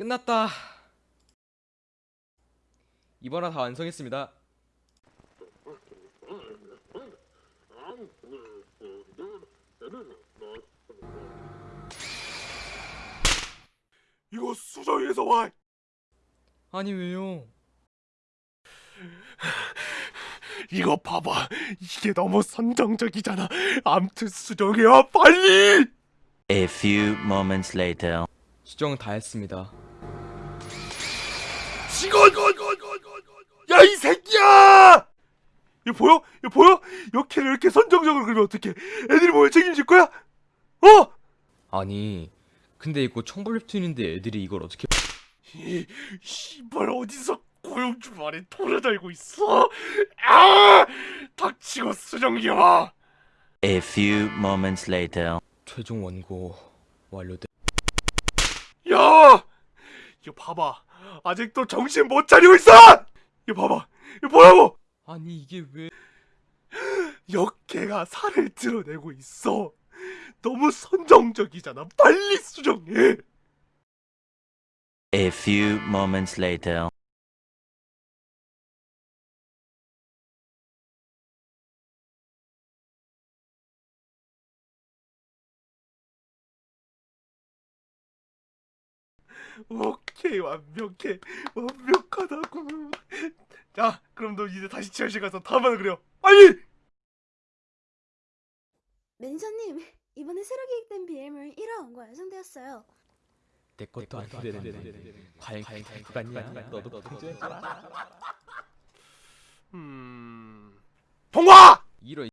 끝났다. 이번 화 다 완성했습니다. 이거 수정에서 와. 아니 왜요? 이거 봐봐. 이게 너무 선정적이잖아. 암튼 수정해와 빨리. A few moments later. 수정 다 했습니다. 직원! 야 이 새끼야! 이거 보여? 이거 보여? 이렇게 이렇게 선정적으로 그러면 어떡해? 애들이 뭐에 책임질 거야? 어? 아니 근데 이거 청불웹툰인데 애들이 이걸 어떻게 이 씨발 어디서 고용주 말에 돌아다니고 있어? 아! 닥치고 수정이야. A few moments later. 최종 원고 완료돼. 야! 이거 봐봐. 아직도 정신 못 차리고 있어! 이거 봐봐. 이거 뭐라고? 아니 이게 왜? 역캐가 살을 드러내고 있어. 너무 선정적이잖아. 빨리 수정해. A few moments later. 오케이 완벽해. 완벽하다고. 자, 그럼 너 이제 다시 지하실 가서 다음번에 그려. 빨리! 매니저님, 이번에 새로 기획된 BM을 1화 원고 완성되었어요. 내 것도 안 되는데 과연 과연 그 같냐? 너도 걱정했잖아. 음. 통과! 이런